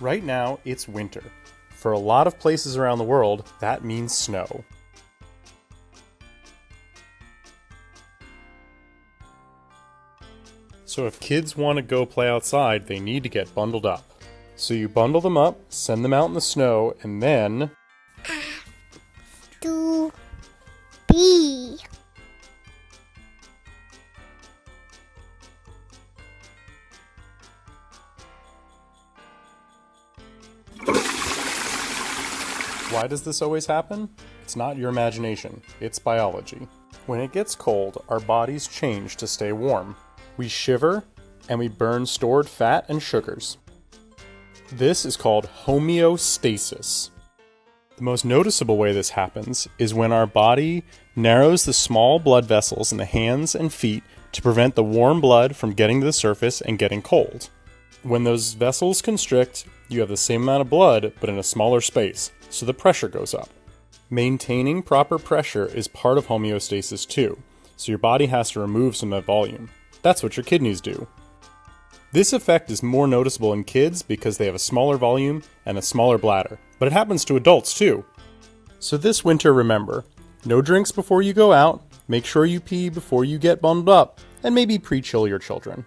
Right now, it's winter. For a lot of places around the world, that means snow. So if kids want to go play outside, they need to get bundled up. So you bundle them up, send them out in the snow, and then To be. Why does this always happen? It's not your imagination, it's biology. When it gets cold, our bodies change to stay warm. We shiver and we burn stored fat and sugars. This is called homeostasis. The most noticeable way this happens is when our body narrows the small blood vessels in the hands and feet to prevent the warm blood from getting to the surface and getting cold. When those vessels constrict, you have the same amount of blood but in a smaller space, so the pressure goes up. Maintaining proper pressure is part of homeostasis too, so your body has to remove some of that volume. That's what your kidneys do. This effect is more noticeable in kids because they have a smaller volume and a smaller bladder, but it happens to adults too. So this winter, remember no drinks before you go out, make sure you pee before you get bundled up, and maybe pre chill your children.